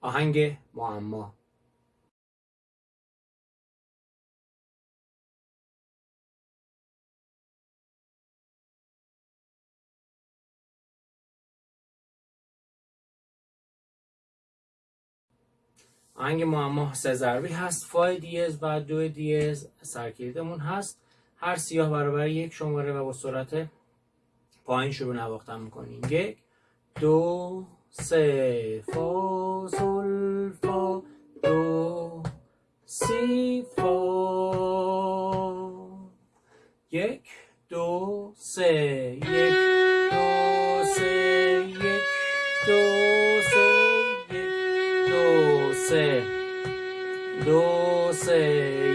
آهنگ معما. آهنگ معما سه ضربی هست. فای دیز و دو دیز سرکلیدمون هست. هر سیاه برابر یک شماره و با سرعت پایین شروع نواختن می‌کنیم. یک دو سه فا سل فا دو سی فا یک دو سه. یک دو سه. یک دو سه. یک دو سه. دو سه.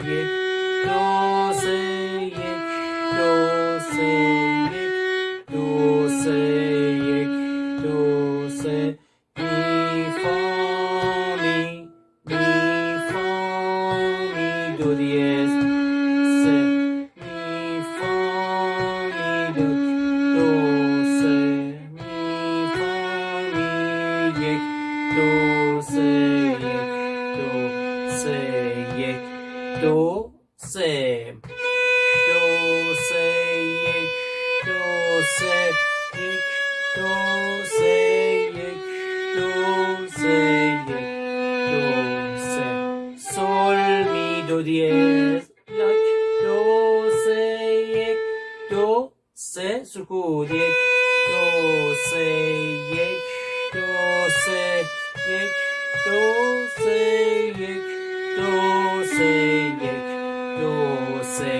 یک دو سه. یک دو سه. یک دو سه. دو سه. می do diez. Se, mi, fa, mi, do, do, se, mi, fa, mi, yek, do, se, yek, do, se, yek, do, se. دو دیز دو سه یک دو سه سکوت یک دو سه یک دو سه یک دو سه یک دو سه یک دو سه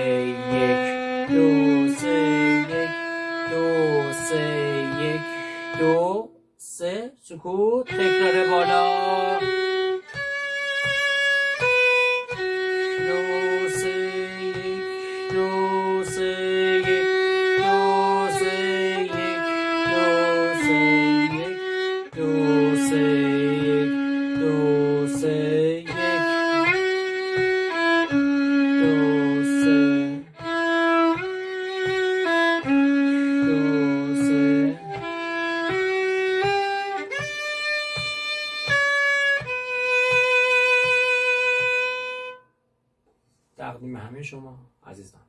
یک دو سه یک دو سه یک دو سه سکوت تکرار بالا تقدیم همه شما عزیزان.